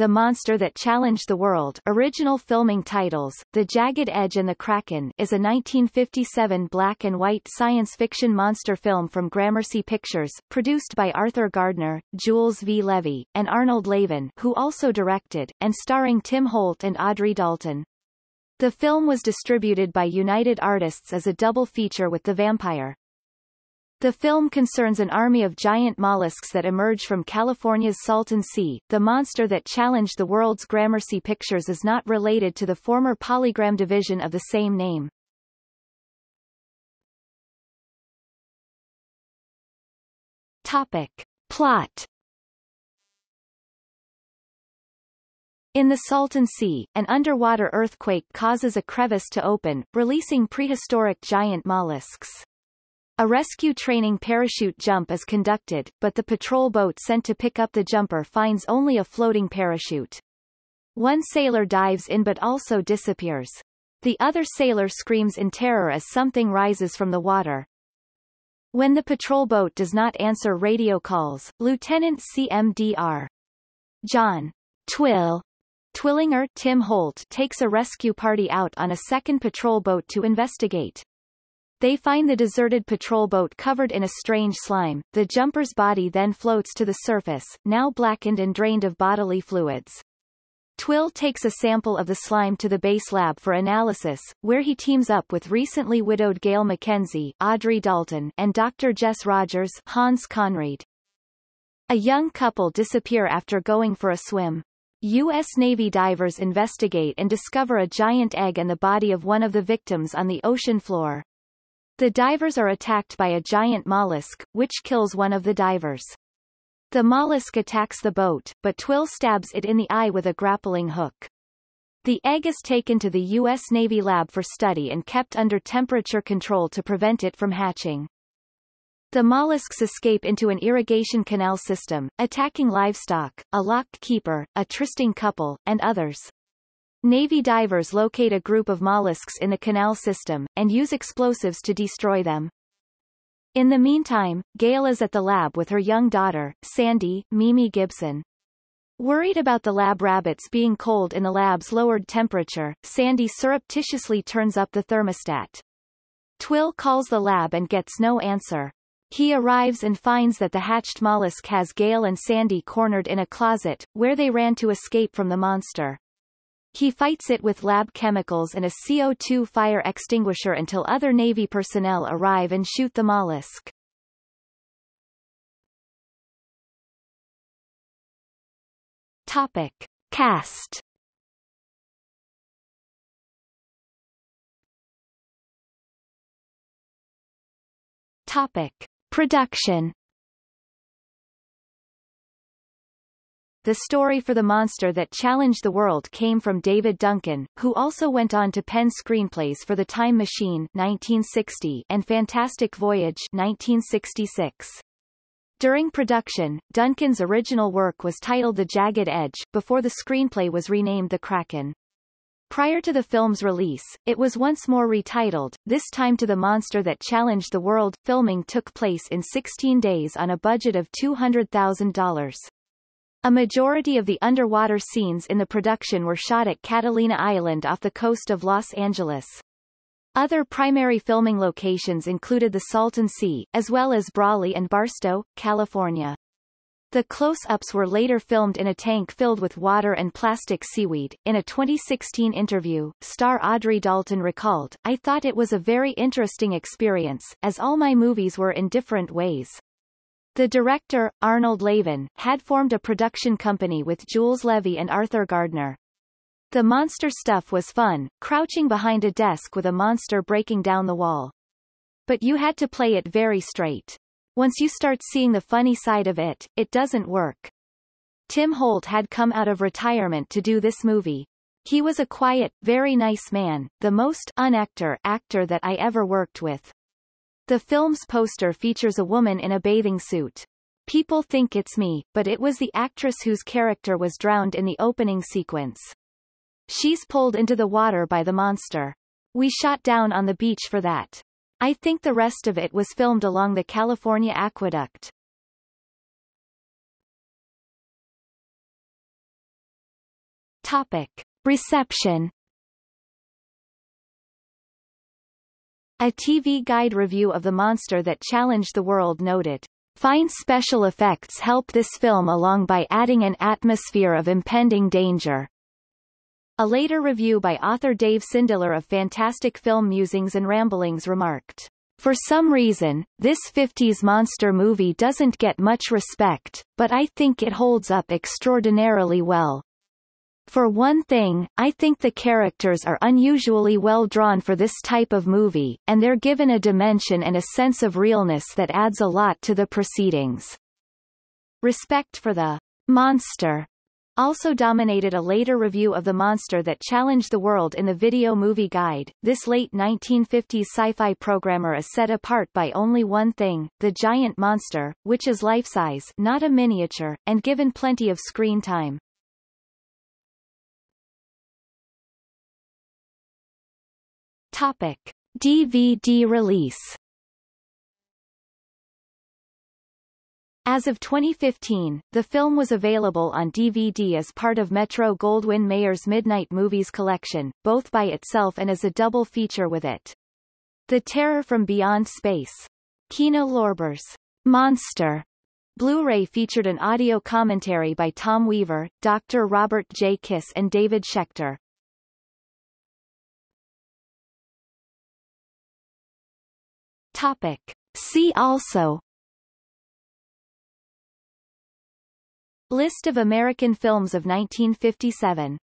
The Monster That Challenged the World original filming titles, The Jagged Edge and the Kraken is a 1957 black and white science fiction monster film from Gramercy Pictures, produced by Arthur Gardner, Jules V. Levy, and Arnold Laven who also directed, and starring Tim Holt and Audrey Dalton. The film was distributed by United Artists as a double feature with The Vampire. The film concerns an army of giant mollusks that emerge from California's Salton Sea. The monster that challenged the world's Gramercy Pictures is not related to the former Polygram division of the same name. Topic. Plot In the Salton Sea, an underwater earthquake causes a crevice to open, releasing prehistoric giant mollusks. A rescue training parachute jump is conducted, but the patrol boat sent to pick up the jumper finds only a floating parachute. One sailor dives in but also disappears. The other sailor screams in terror as something rises from the water. When the patrol boat does not answer radio calls, Lieutenant CMDR John Twill Twillinger Tim Holt takes a rescue party out on a second patrol boat to investigate. They find the deserted patrol boat covered in a strange slime. The jumper's body then floats to the surface, now blackened and drained of bodily fluids. Twill takes a sample of the slime to the base lab for analysis, where he teams up with recently widowed Gail McKenzie Audrey Dalton and Dr. Jess Rogers Hans Conried. A young couple disappear after going for a swim. U.S. Navy divers investigate and discover a giant egg and the body of one of the victims on the ocean floor. The divers are attacked by a giant mollusk, which kills one of the divers. The mollusk attacks the boat, but Twill stabs it in the eye with a grappling hook. The egg is taken to the U.S. Navy lab for study and kept under temperature control to prevent it from hatching. The mollusks escape into an irrigation canal system, attacking livestock, a locked keeper, a trysting couple, and others. Navy divers locate a group of mollusks in the canal system, and use explosives to destroy them. In the meantime, Gail is at the lab with her young daughter, Sandy, Mimi Gibson. Worried about the lab rabbits being cold in the lab's lowered temperature, Sandy surreptitiously turns up the thermostat. Twill calls the lab and gets no answer. He arrives and finds that the hatched mollusk has Gail and Sandy cornered in a closet, where they ran to escape from the monster. He fights it with lab chemicals and a CO2 fire extinguisher until other Navy personnel arrive and shoot the mollusk. Topic. Cast Topic. Production The story for the monster that challenged the world came from David Duncan, who also went on to pen screenplays for The Time Machine 1960 and Fantastic Voyage 1966. During production, Duncan's original work was titled The Jagged Edge, before the screenplay was renamed The Kraken. Prior to the film's release, it was once more retitled, this time to The Monster That Challenged the World. Filming took place in 16 days on a budget of $200,000. A majority of the underwater scenes in the production were shot at Catalina Island off the coast of Los Angeles. Other primary filming locations included the Salton Sea, as well as Brawley and Barstow, California. The close-ups were later filmed in a tank filled with water and plastic seaweed. In a 2016 interview, star Audrey Dalton recalled, I thought it was a very interesting experience, as all my movies were in different ways. The director, Arnold Laven, had formed a production company with Jules Levy and Arthur Gardner. The monster stuff was fun, crouching behind a desk with a monster breaking down the wall. But you had to play it very straight. Once you start seeing the funny side of it, it doesn't work. Tim Holt had come out of retirement to do this movie. He was a quiet, very nice man, the most unactor actor that I ever worked with. The film's poster features a woman in a bathing suit. People think it's me, but it was the actress whose character was drowned in the opening sequence. She's pulled into the water by the monster. We shot down on the beach for that. I think the rest of it was filmed along the California Aqueduct. Topic. Reception A TV Guide review of The Monster That Challenged the World noted, Fine special effects help this film along by adding an atmosphere of impending danger. A later review by author Dave Sindelar of Fantastic Film Musings and Ramblings remarked, For some reason, this 50s monster movie doesn't get much respect, but I think it holds up extraordinarily well. For one thing, I think the characters are unusually well drawn for this type of movie, and they're given a dimension and a sense of realness that adds a lot to the proceedings. Respect for the monster also dominated a later review of the monster that challenged the world in the Video Movie Guide. This late 1950s sci-fi programmer is set apart by only one thing, the giant monster, which is life-size not a miniature, and given plenty of screen time. Topic. DVD release As of 2015, the film was available on DVD as part of Metro-Goldwyn-Mayer's Midnight Movies collection, both by itself and as a double feature with it. The Terror from Beyond Space. Kino Lorber's Monster Blu-ray featured an audio commentary by Tom Weaver, Dr. Robert J. Kiss and David Schecter. Topic. See also List of American films of 1957